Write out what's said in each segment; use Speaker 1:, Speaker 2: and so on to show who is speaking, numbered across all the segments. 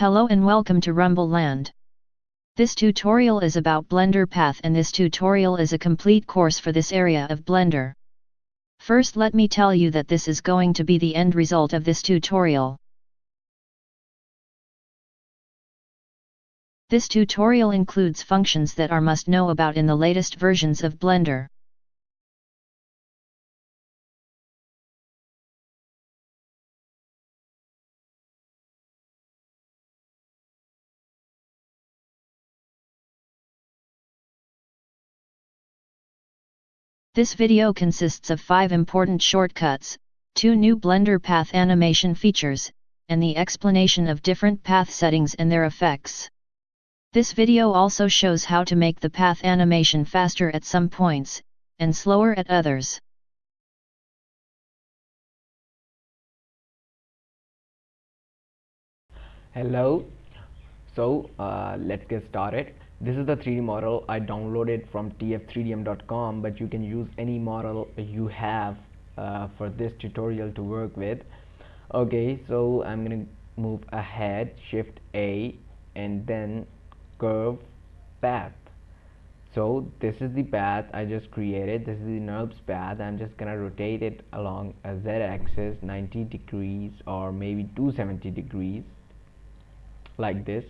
Speaker 1: Hello and welcome to Rumble Land. This tutorial is about Blender Path and this tutorial is a complete course for this area of Blender. First let me tell you that this is going to be the end result of this tutorial. This tutorial includes functions that are must know about in the latest versions of Blender. This video consists of 5 important shortcuts, 2 new Blender Path animation features, and the explanation of different path settings and their effects. This video also shows how to make the path animation faster at some points, and slower at others.
Speaker 2: hello so uh, let's get started this is the 3d model. I downloaded from tf3dm.com but you can use any model you have uh, for this tutorial to work with. Okay so I'm gonna move ahead shift A and then curve path. So this is the path I just created. This is the NURBS path. I'm just gonna rotate it along a z-axis 90 degrees or maybe 270 degrees like this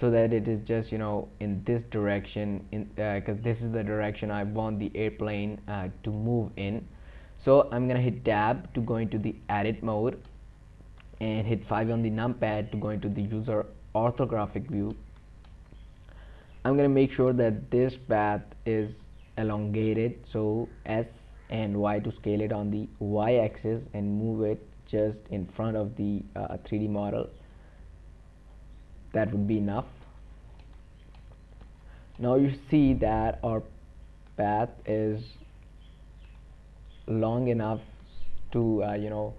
Speaker 2: so that it is just you know in this direction in because uh, this is the direction I want the airplane uh, to move in. So I'm gonna hit tab to go into the edit mode and hit 5 on the numpad to go into the user orthographic view. I'm gonna make sure that this path is elongated so S and Y to scale it on the Y axis and move it just in front of the uh, 3D model that would be enough. Now you see that our path is long enough to uh, you know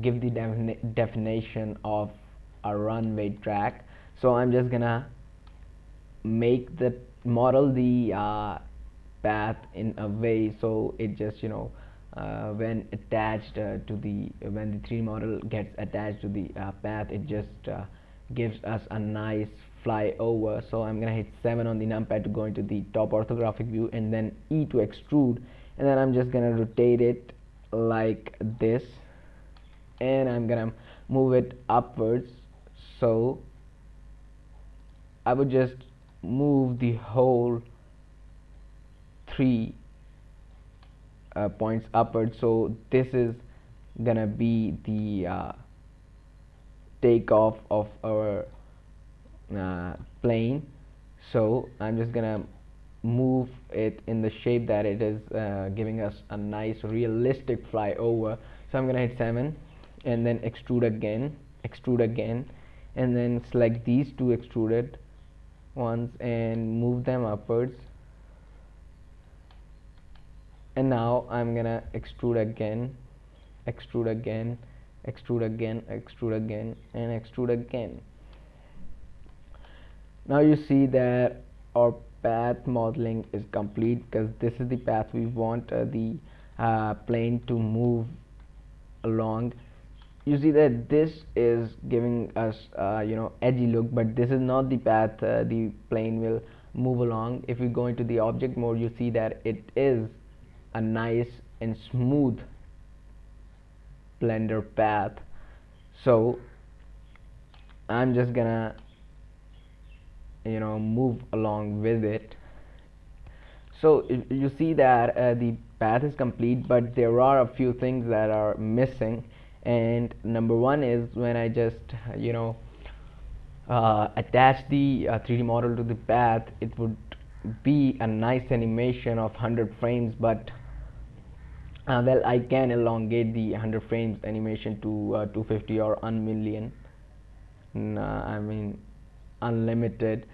Speaker 2: give the defini definition of a runway track. So I'm just gonna make the model the uh, path in a way so it just you know uh, when attached uh, to the when the 3D model gets attached to the uh, path it just uh, gives us a nice flyover. So I'm gonna hit 7 on the numpad to go into the top orthographic view and then E to extrude. And then I'm just gonna rotate it like this. And I'm gonna move it upwards. So I would just move the whole three uh, points upwards. So this is gonna be the uh, takeoff of our uh, plane. So I'm just gonna move it in the shape that it is uh, giving us a nice realistic flyover. So I'm gonna hit 7 and then extrude again extrude again and then select these two extruded ones and move them upwards. And now I'm gonna extrude again extrude again extrude again extrude again and extrude again. Now you see that our path modeling is complete because this is the path we want uh, the uh, plane to move along. You see that this is giving us uh, you know edgy look but this is not the path uh, the plane will move along. If we go into the object mode you see that it is a nice and smooth blender path. So I'm just gonna you know move along with it. So you see that uh, the path is complete but there are a few things that are missing. And number one is when I just you know uh, attach the uh, 3D model to the path it would be a nice animation of 100 frames but uh, well I can elongate the 100 frames animation to uh, 250 or 1 million. I mean unlimited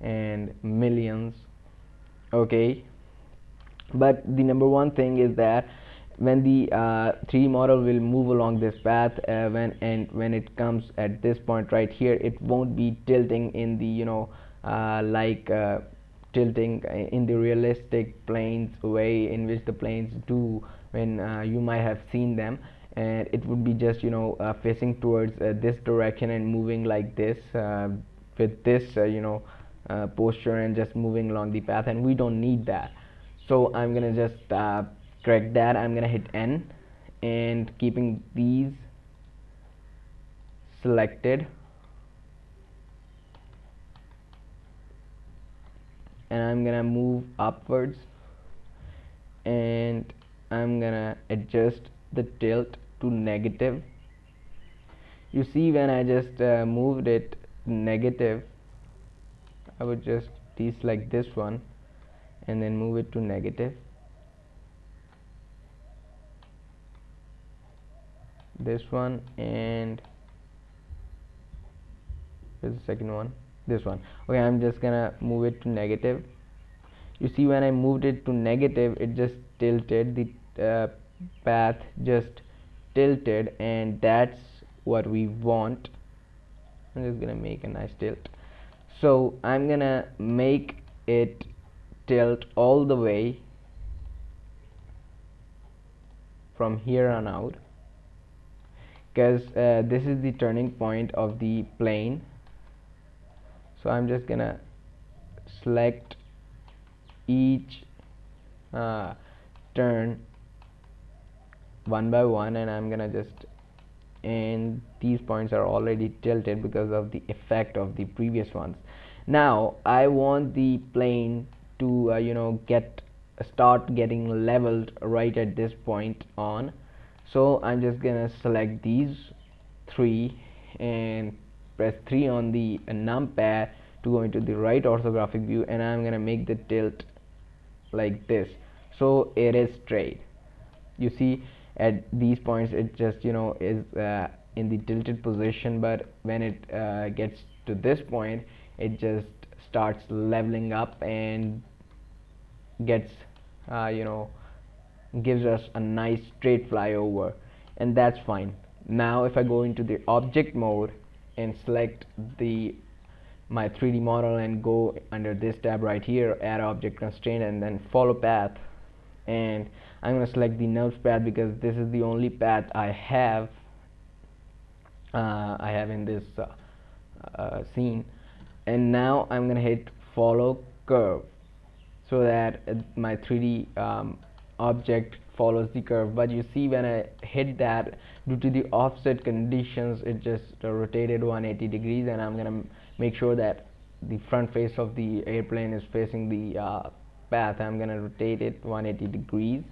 Speaker 2: and millions. Okay. But the number one thing is that when the uh, 3D model will move along this path uh, when and when it comes at this point right here it won't be tilting in the you know uh, like uh, tilting in the realistic planes way in which the planes do when uh, you might have seen them. And it would be just you know uh, facing towards uh, this direction and moving like this with this you know posture and just moving along the path. And we don't need that. So I'm gonna just correct that. I'm gonna hit N and keeping these selected. And I'm gonna move upwards and I'm gonna adjust the tilt to negative. You see when I just uh, moved it negative I would just deselect this one and then move it to negative. This one and here's the second one. This one. Okay I'm just gonna move it to negative. You see when I moved it to negative it just tilted the uh, path just tilted and that's what we want. I'm just gonna make a nice tilt. So I'm gonna make it tilt all the way from here on out. Because uh, this is the turning point of the plane. So I'm just gonna select each uh, turn one by one and I'm gonna just and these points are already tilted because of the effect of the previous ones. Now I want the plane to uh, you know get start getting leveled right at this point on. So I'm just gonna select these three and press 3 on the uh, numpad to go into the right orthographic view and I'm gonna make the tilt like this. So it is straight. You see at these points it just you know is uh, in the tilted position. But when it uh, gets to this point it just starts leveling up and gets uh, you know gives us a nice straight flyover. And that's fine. Now if I go into the object mode and select the my 3d model and go under this tab right here add object constraint and then follow path and I'm to select the NURBS path because this is the only path I have uh, I have in this uh, uh, scene. And now I'm going to hit follow curve so that uh, my 3d um, object follows the curve. But you see when I hit that due to the offset conditions it just rotated 180 degrees and I'm gonna make sure that the front face of the airplane is facing the uh, path. I'm gonna rotate it 180 degrees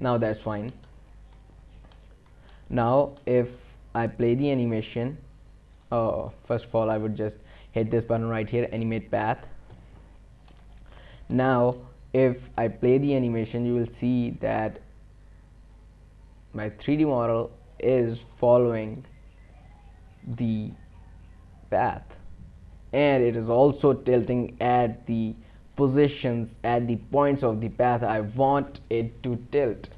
Speaker 2: now that's fine. Now if I play the animation uh, first of all I would just hit this button right here animate path. Now if I play the animation you will see that my 3d model is following the path. And it is also tilting at the positions at the points of the path I want it to tilt.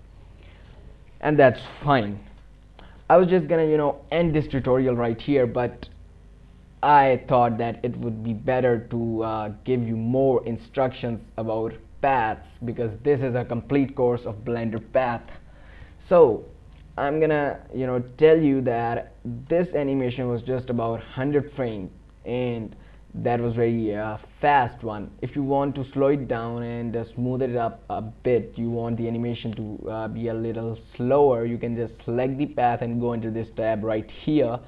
Speaker 2: And that's fine. I was just gonna you know end this tutorial right here but I thought that it would be better to uh, give you more instructions about paths because this is a complete course of blender path. So I'm gonna you know tell you that this animation was just about 100 frames and that was very uh, fast one. If you want to slow it down and uh, smooth it up a bit you want the animation to uh, be a little slower you can just select the path and go into this tab right here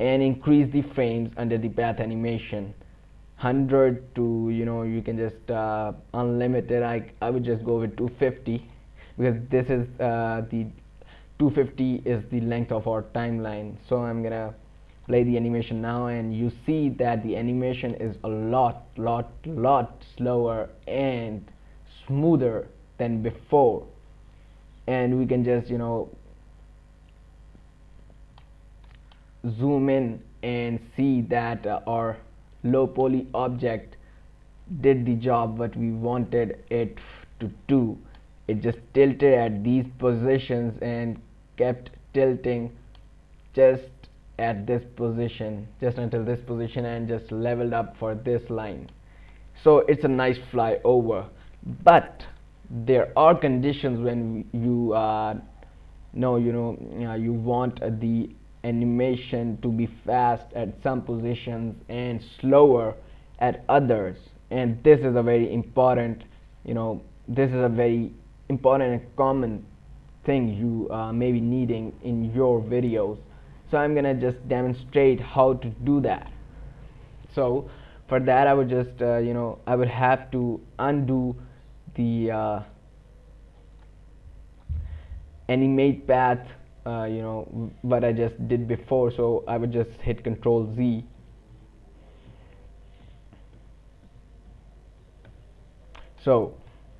Speaker 2: and increase the frames under the path animation. 100 to you know you can just uh, unlimited I, I would just go with 250 because this is uh, the 250 is the length of our timeline. So I'm gonna play the animation now and you see that the animation is a lot lot lot slower and smoother than before. And we can just you know zoom in and see that uh, our low poly object did the job what we wanted it to do. It just tilted at these positions and kept tilting just at this position just until this position and just leveled up for this line. So it's a nice flyover. But there are conditions when you uh, no you know uh, you want uh, the animation to be fast at some positions and slower at others. And this is a very important you know this is a very important and common thing you uh, may be needing in your videos so I'm gonna just demonstrate how to do that. So for that I would just uh, you know I would have to undo the uh, animate path uh, you know what I just did before. So I would just hit control Z. So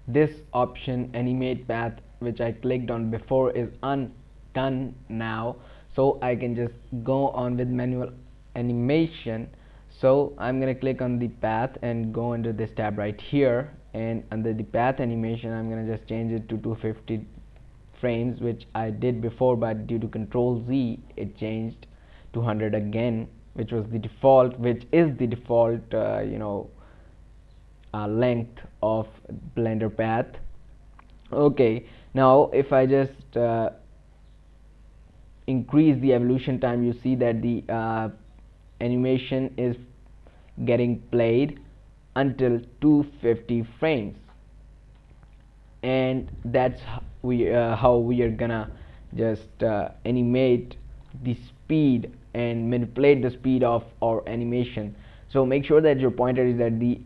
Speaker 2: this option animate path which I clicked on before is undone now so I can just go on with manual animation. So I'm gonna click on the path and go into this tab right here. And under the path animation I'm gonna just change it to 250 frames which I did before but due to control Z it changed to 100 again which was the default which is the default uh, you know uh, length of blender path. Okay now if I just uh, increase the evolution time you see that the uh, animation is getting played until 250 frames. And that's we uh, how we are gonna just uh, animate the speed and manipulate the speed of our animation. So make sure that your pointer is at the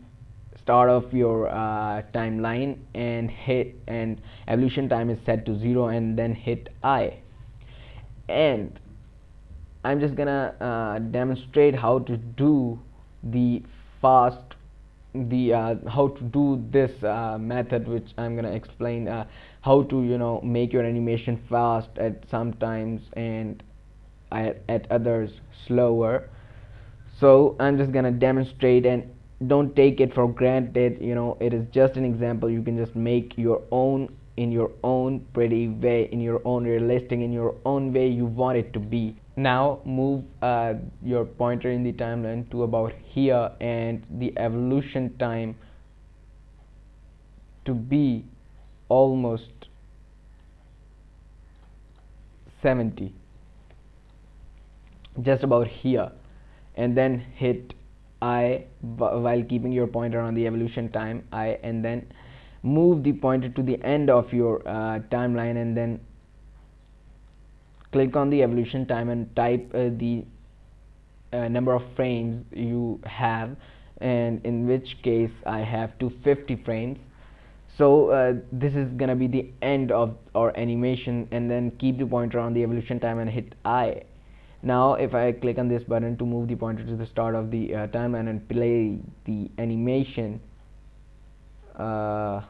Speaker 2: start of your uh, timeline and hit and evolution time is set to 0 and then hit I and I'm just gonna uh, demonstrate how to do the fast the uh, how to do this uh, method which I'm gonna explain uh, how to you know make your animation fast at sometimes and at, at others slower. So I'm just gonna demonstrate and don't take it for granted you know it is just an example. You can just make your own in your own pretty way in your own realistic in your own way you want it to be. Now move uh, your pointer in the timeline to about here and the evolution time to be almost 70 just about here. And then hit I while keeping your pointer on the evolution time I and then move the pointer to the end of your uh, timeline and then click on the evolution time and type uh, the uh, number of frames you have and in which case I have 250 frames. So uh, this is gonna be the end of our animation and then keep the pointer on the evolution time and hit I. Now if I click on this button to move the pointer to the start of the uh, timeline and play the animation uh,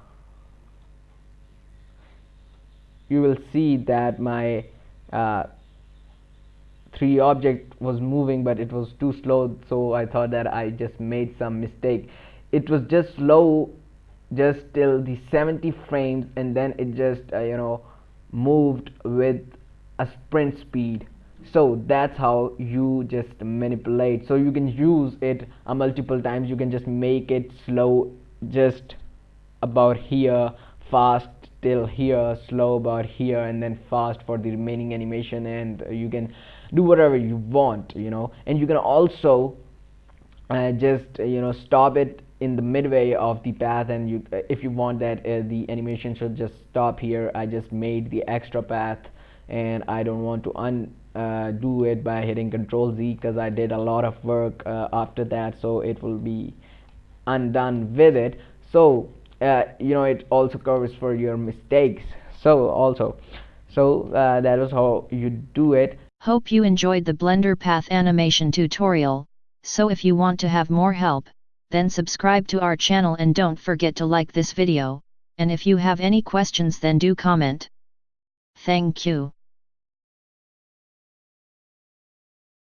Speaker 2: you will see that my uh, 3D object was moving but it was too slow so I thought that I just made some mistake. It was just slow just till the 70 frames and then it just uh, you know moved with a sprint speed. So that's how you just manipulate. So you can use it multiple times. You can just make it slow just about here fast till here slow about here and then fast for the remaining animation and you can do whatever you want you know. And you can also uh, just uh, you know stop it in the midway of the path and you uh, if you want that uh, the animation should just stop here. I just made the extra path and I don't want to un uh, do it by hitting control Z because I did a lot of work uh, after that so it will be undone with it. So uh, you know it also covers for your mistakes. So also so uh, that was how you do it.
Speaker 1: Hope you enjoyed the blender path animation tutorial. So if you want to have more help then subscribe to our channel and don't forget to like this video. And if you have any questions then do comment. Thank you